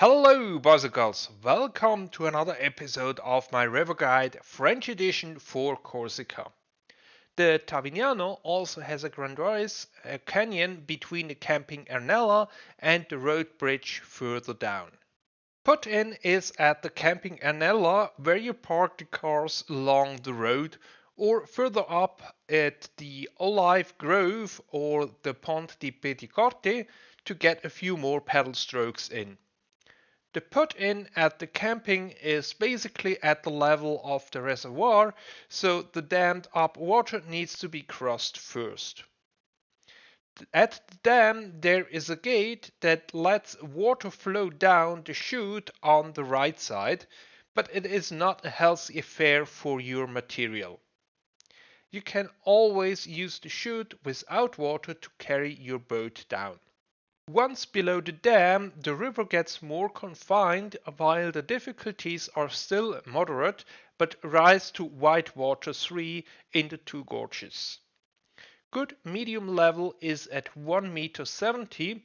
Hello, boys and girls. Welcome to another episode of my river guide French edition for Corsica. The Tavignano also has a grandiose canyon between the camping Ernella and the road bridge further down. Put in is at the camping Ernella where you park the cars along the road or further up at the Olive Grove or the Ponte di Piedicorte to get a few more pedal strokes in. The put in at the camping is basically at the level of the reservoir, so the dammed up water needs to be crossed first. At the dam there is a gate that lets water flow down the chute on the right side, but it is not a healthy affair for your material. You can always use the chute without water to carry your boat down. Once below the dam, the river gets more confined while the difficulties are still moderate but rise to whitewater 3 in the two gorges. Good medium level is at 1 meter 70.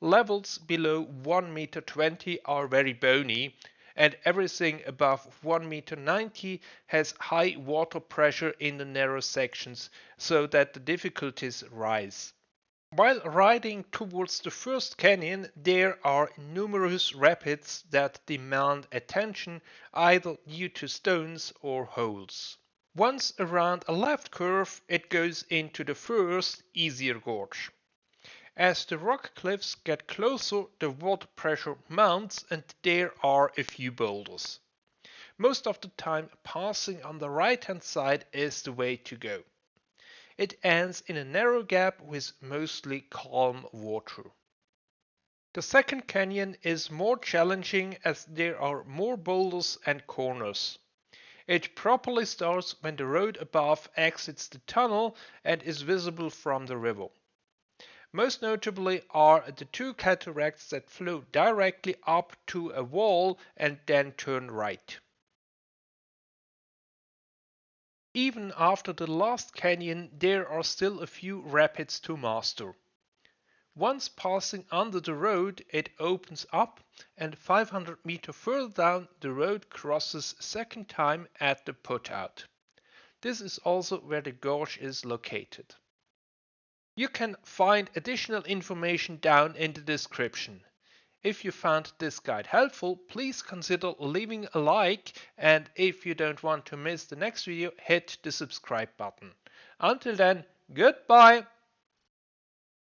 Levels below 1 meter 20 are very bony and everything above 1 meter 90 has high water pressure in the narrow sections so that the difficulties rise. While riding towards the first canyon, there are numerous rapids that demand attention either due to stones or holes. Once around a left curve, it goes into the first, easier gorge. As the rock cliffs get closer, the water pressure mounts and there are a few boulders. Most of the time, passing on the right hand side is the way to go. It ends in a narrow gap with mostly calm water. The second canyon is more challenging as there are more boulders and corners. It properly starts when the road above exits the tunnel and is visible from the river. Most notably are the two cataracts that flow directly up to a wall and then turn right. Even after the last canyon, there are still a few rapids to master. Once passing under the road, it opens up and 500 meter further down the road crosses second time at the putout. This is also where the gorge is located. You can find additional information down in the description. If you found this guide helpful, please consider leaving a like and if you don't want to miss the next video, hit the subscribe button. Until then, goodbye!